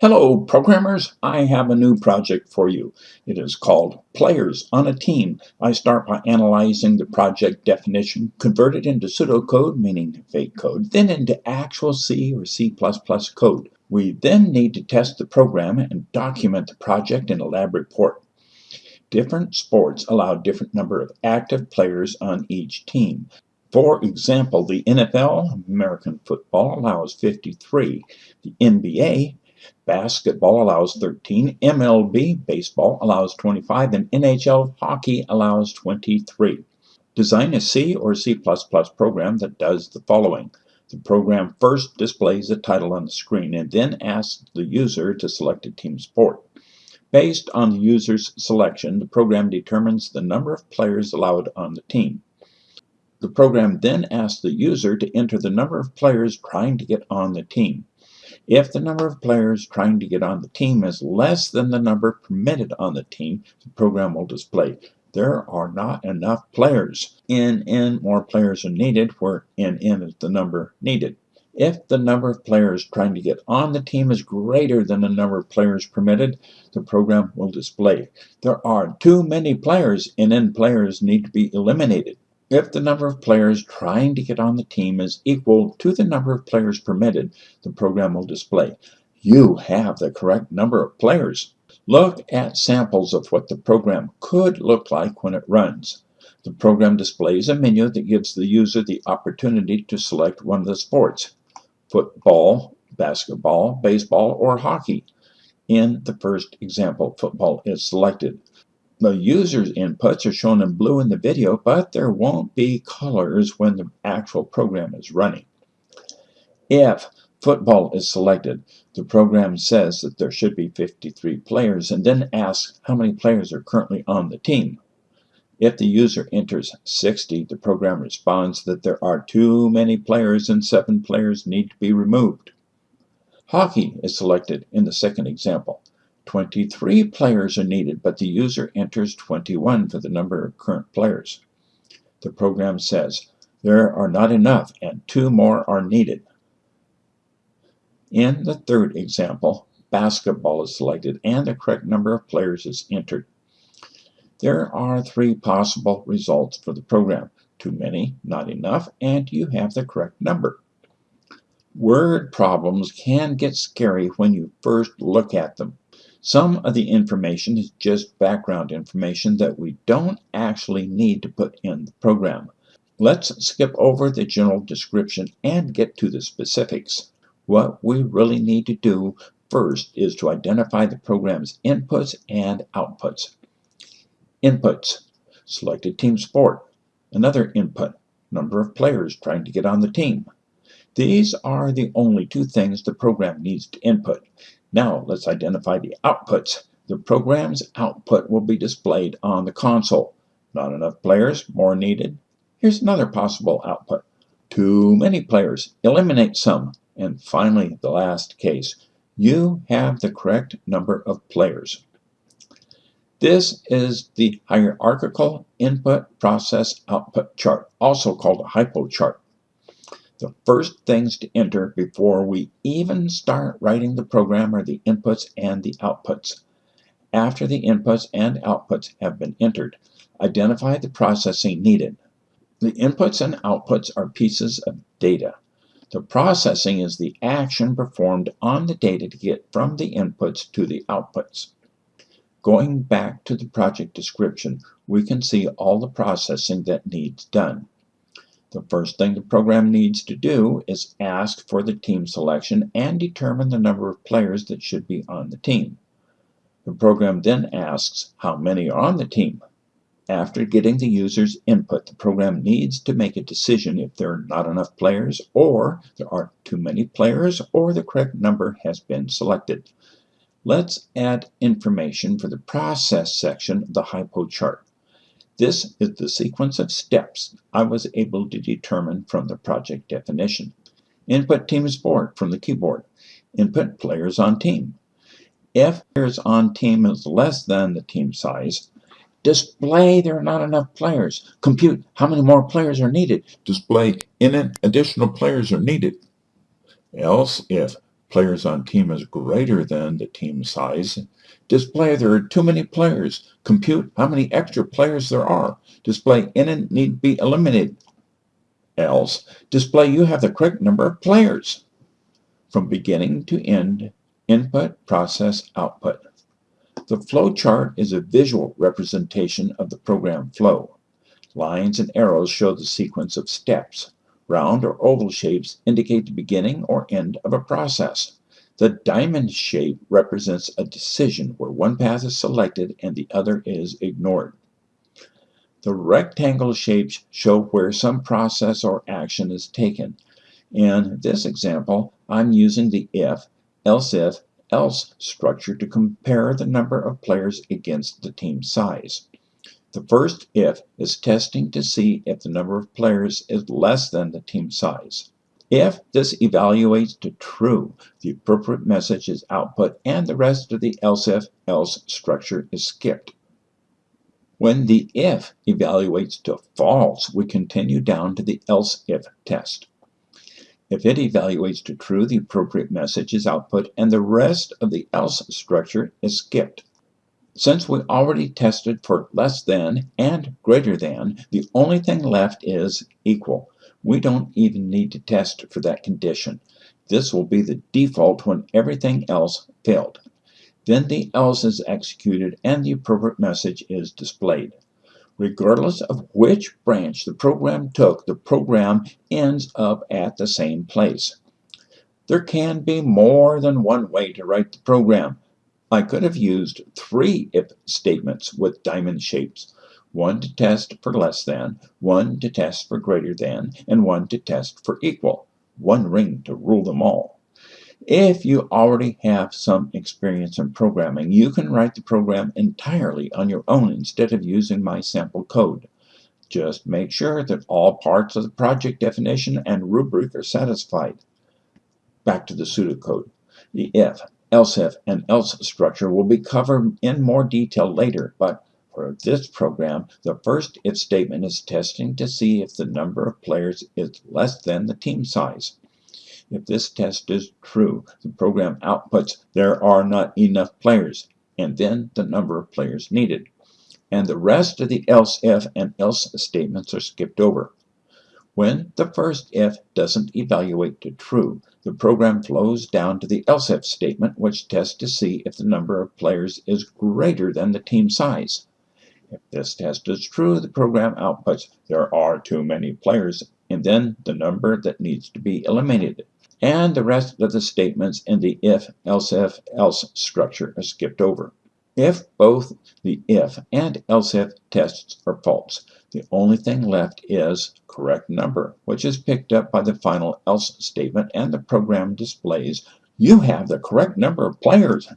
Hello programmers, I have a new project for you. It is called Players on a Team. I start by analyzing the project definition, convert it into pseudocode, meaning fake code, then into actual C or C++ code. We then need to test the program and document the project in a lab report. Different sports allow different number of active players on each team. For example, the NFL, American football, allows 53. The NBA, Basketball allows 13. MLB, baseball, allows 25. And NHL, hockey, allows 23. Design a C or C++ program that does the following. The program first displays the title on the screen and then asks the user to select a team sport. Based on the user's selection, the program determines the number of players allowed on the team. The program then asks the user to enter the number of players trying to get on the team. If the number of players trying to get on the team is less than the number permitted on the team, the program will display there are not enough players. In N more players are needed where in N is the number needed. If the number of players trying to get on the team is greater than the number of players permitted, the program will display there are too many players and N players need to be eliminated. If the number of players trying to get on the team is equal to the number of players permitted, the program will display, you have the correct number of players. Look at samples of what the program could look like when it runs. The program displays a menu that gives the user the opportunity to select one of the sports, football, basketball, baseball, or hockey. In the first example, football is selected. The user's inputs are shown in blue in the video, but there won't be colors when the actual program is running. If football is selected, the program says that there should be 53 players and then asks how many players are currently on the team. If the user enters 60, the program responds that there are too many players and 7 players need to be removed. Hockey is selected in the second example. 23 players are needed, but the user enters 21 for the number of current players. The program says, there are not enough and two more are needed. In the third example, basketball is selected and the correct number of players is entered. There are three possible results for the program. Too many, not enough, and you have the correct number. Word problems can get scary when you first look at them. Some of the information is just background information that we don't actually need to put in the program. Let's skip over the general description and get to the specifics. What we really need to do first is to identify the program's inputs and outputs. Inputs. Selected team sport. Another input. Number of players trying to get on the team. These are the only two things the program needs to input. Now let's identify the outputs. The program's output will be displayed on the console. Not enough players, more needed. Here's another possible output. Too many players, eliminate some. And finally, the last case, you have the correct number of players. This is the hierarchical input process output chart, also called a HIPO chart the first things to enter before we even start writing the program are the inputs and the outputs. After the inputs and outputs have been entered, identify the processing needed. The inputs and outputs are pieces of data. The processing is the action performed on the data to get from the inputs to the outputs. Going back to the project description, we can see all the processing that needs done. The first thing the program needs to do is ask for the team selection and determine the number of players that should be on the team. The program then asks how many are on the team. After getting the user's input, the program needs to make a decision if there are not enough players or there are too many players or the correct number has been selected. Let's add information for the process section of the HIPO chart. This is the sequence of steps I was able to determine from the project definition. Input teams board from the keyboard. Input players on team. If players on team is less than the team size, display there are not enough players. Compute how many more players are needed. Display in additional players are needed. Else, if players on team is greater than the team size. Display there are too many players. Compute how many extra players there are. Display in and need be eliminated. Else, display you have the correct number of players. From beginning to end, input, process, output. The flow chart is a visual representation of the program flow. Lines and arrows show the sequence of steps. Round or oval shapes indicate the beginning or end of a process. The diamond shape represents a decision where one path is selected and the other is ignored. The rectangle shapes show where some process or action is taken. In this example, I'm using the if, else if, else structure to compare the number of players against the team size. The first if is testing to see if the number of players is less than the team size. If this evaluates to true, the appropriate message is output and the rest of the else if else structure is skipped. When the if evaluates to false, we continue down to the else if test. If it evaluates to true, the appropriate message is output and the rest of the else structure is skipped. Since we already tested for less than and greater than, the only thing left is equal. We don't even need to test for that condition. This will be the default when everything else failed. Then the else is executed and the appropriate message is displayed. Regardless of which branch the program took, the program ends up at the same place. There can be more than one way to write the program. I could have used three if statements with diamond shapes, one to test for less than, one to test for greater than, and one to test for equal, one ring to rule them all. If you already have some experience in programming, you can write the program entirely on your own instead of using my sample code. Just make sure that all parts of the project definition and rubric are satisfied. Back to the pseudocode. The if, else if, and else structure will be covered in more detail later, but for this program, the first if statement is testing to see if the number of players is less than the team size. If this test is true, the program outputs there are not enough players, and then the number of players needed. And the rest of the else if and else statements are skipped over. When the first if doesn't evaluate to true, the program flows down to the else if statement, which tests to see if the number of players is greater than the team size. If this test is true, the program outputs there are too many players, and then the number that needs to be eliminated and the rest of the statements in the if, else if, else structure are skipped over. If both the if and else if tests are false, the only thing left is correct number, which is picked up by the final else statement and the program displays you have the correct number of players.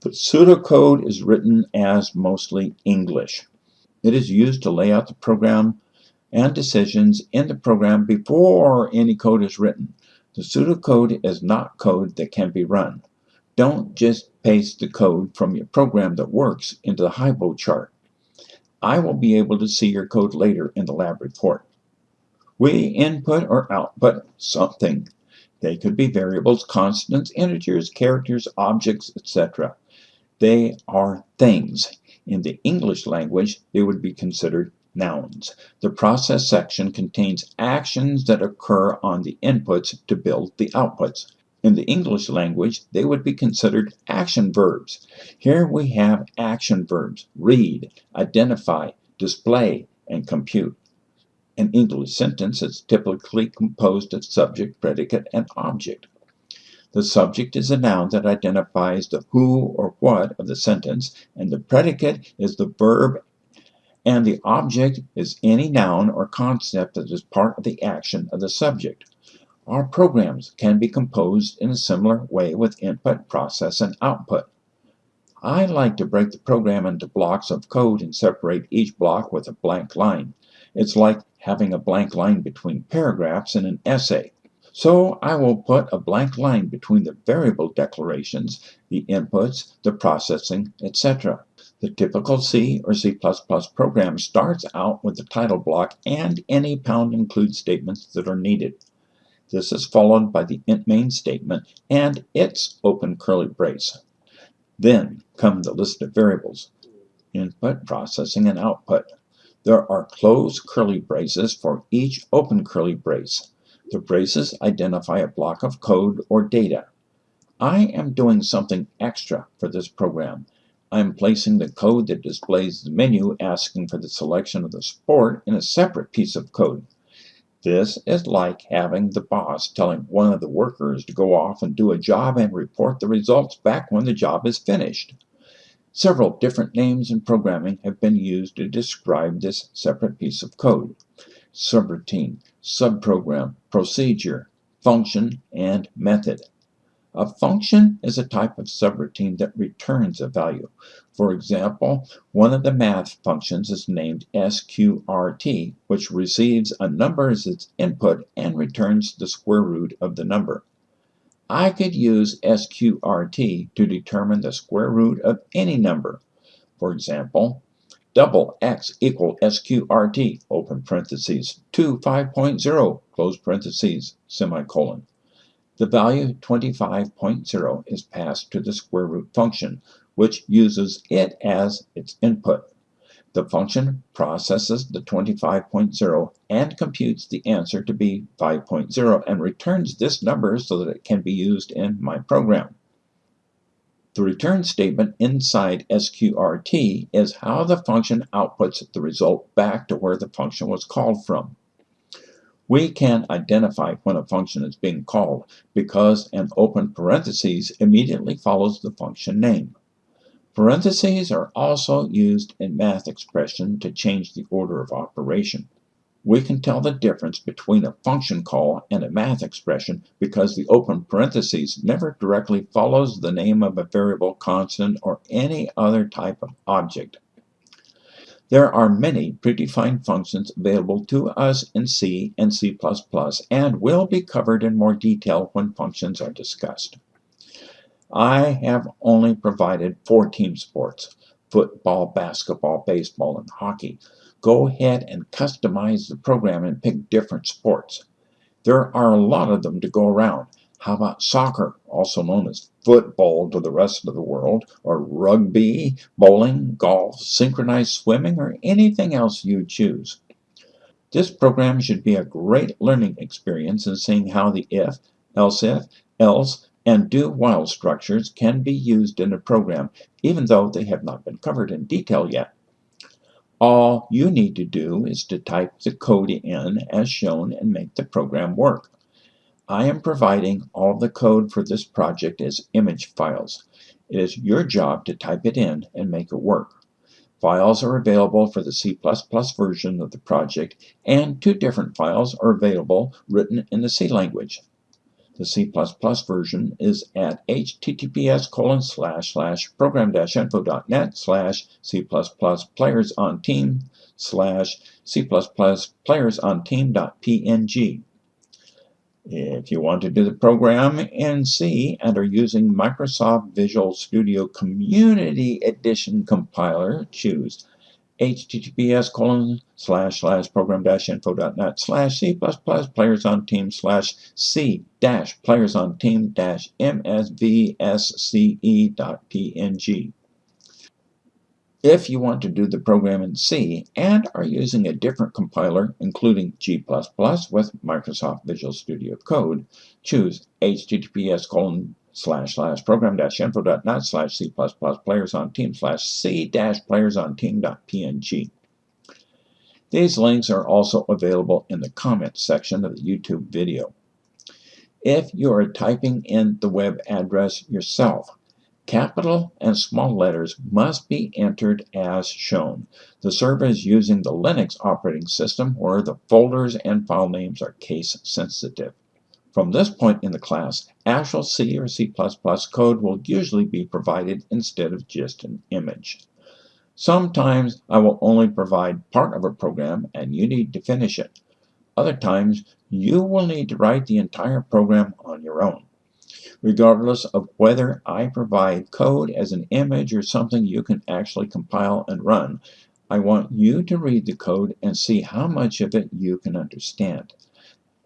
The pseudocode is written as mostly English. It is used to lay out the program and decisions in the program before any code is written. The pseudocode is not code that can be run. Don't just paste the code from your program that works into the HIPO chart. I will be able to see your code later in the lab report. We input or output something. They could be variables, constants, integers, characters, objects, etc. They are things. In the English language, they would be considered nouns. The process section contains actions that occur on the inputs to build the outputs. In the English language, they would be considered action verbs. Here we have action verbs, read, identify, display, and compute. An English sentence is typically composed of subject, predicate, and object. The subject is a noun that identifies the who or what of the sentence, and the predicate is the verb and the object is any noun or concept that is part of the action of the subject. Our programs can be composed in a similar way with input, process, and output. I like to break the program into blocks of code and separate each block with a blank line. It's like having a blank line between paragraphs in an essay. So I will put a blank line between the variable declarations, the inputs, the processing, etc. The typical C or C++ program starts out with the title block and any pound include statements that are needed. This is followed by the int main statement and its open curly brace. Then come the list of variables, input, processing, and output. There are closed curly braces for each open curly brace. The braces identify a block of code or data. I am doing something extra for this program. I am placing the code that displays the menu asking for the selection of the sport in a separate piece of code. This is like having the boss telling one of the workers to go off and do a job and report the results back when the job is finished. Several different names in programming have been used to describe this separate piece of code. Subroutine, subprogram, procedure, function, and method. A function is a type of subroutine that returns a value. For example, one of the math functions is named sqrt, which receives a number as its input and returns the square root of the number. I could use sqrt to determine the square root of any number. For example, double x equal sqrt, open parentheses, 2 5.0, close parentheses, semicolon. The value 25.0 is passed to the square root function, which uses it as its input. The function processes the 25.0 and computes the answer to be 5.0 and returns this number so that it can be used in my program. The return statement inside sqrt is how the function outputs the result back to where the function was called from. We can identify when a function is being called because an open parenthesis immediately follows the function name. Parentheses are also used in math expression to change the order of operation. We can tell the difference between a function call and a math expression because the open parentheses never directly follows the name of a variable, constant, or any other type of object. There are many predefined functions available to us in C and C++ and will be covered in more detail when functions are discussed. I have only provided four team sports, football, basketball, baseball, and hockey. Go ahead and customize the program and pick different sports. There are a lot of them to go around. How about soccer, also known as football to the rest of the world, or rugby, bowling, golf, synchronized swimming, or anything else you choose? This program should be a great learning experience in seeing how the if, else if, else, and do while structures can be used in a program, even though they have not been covered in detail yet. All you need to do is to type the code in as shown and make the program work. I am providing all the code for this project as image files. It is your job to type it in and make it work. Files are available for the C++ version of the project, and two different files are available written in the C language. The C++ version is at https colon slash slash program-info.net slash C++ players on team slash C++ players on team.png. If you want to do the program in C and are using Microsoft Visual Studio Community Edition compiler, choose https colon slash slash program dash info.net slash c plus plus players on team slash c dash players on team dash msvsce dot png. If you want to do the program in C and are using a different compiler, including G++ with Microsoft Visual Studio Code, choose https colon slash slash program dash info info.net slash C++ players on team slash C dash players on team.png. These links are also available in the comments section of the YouTube video. If you are typing in the web address yourself, Capital and small letters must be entered as shown. The server is using the Linux operating system where the folders and file names are case sensitive. From this point in the class, actual C or C++ code will usually be provided instead of just an image. Sometimes I will only provide part of a program and you need to finish it. Other times, you will need to write the entire program on your own regardless of whether I provide code as an image or something you can actually compile and run. I want you to read the code and see how much of it you can understand.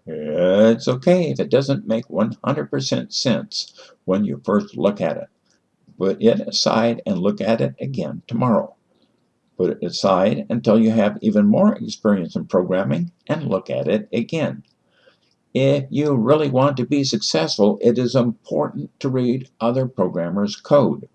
It's okay if it doesn't make 100% sense when you first look at it. Put it aside and look at it again tomorrow. Put it aside until you have even more experience in programming and look at it again. If you really want to be successful, it is important to read other programmers' code.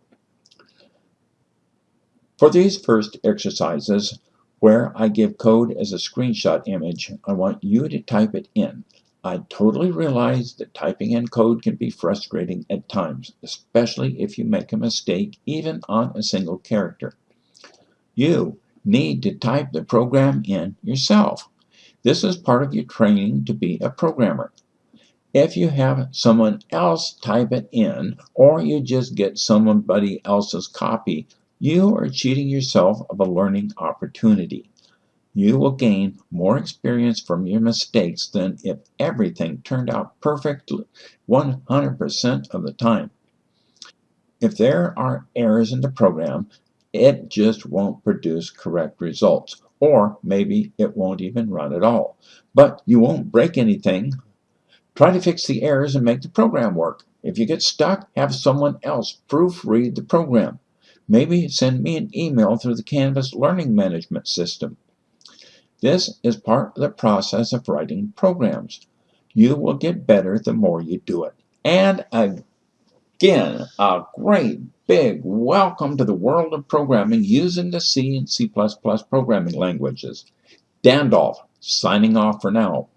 For these first exercises, where I give code as a screenshot image, I want you to type it in. I totally realize that typing in code can be frustrating at times, especially if you make a mistake even on a single character. You need to type the program in yourself. This is part of your training to be a programmer. If you have someone else type it in, or you just get somebody else's copy, you are cheating yourself of a learning opportunity. You will gain more experience from your mistakes than if everything turned out perfectly 100% of the time. If there are errors in the program, it just won't produce correct results, or maybe it won't even run at all. But you won't break anything. Try to fix the errors and make the program work. If you get stuck, have someone else proofread the program. Maybe send me an email through the Canvas Learning Management System. This is part of the process of writing programs. You will get better the more you do it. And again, a great big welcome to the world of programming using the C and C++ programming languages. Dandolf, signing off for now.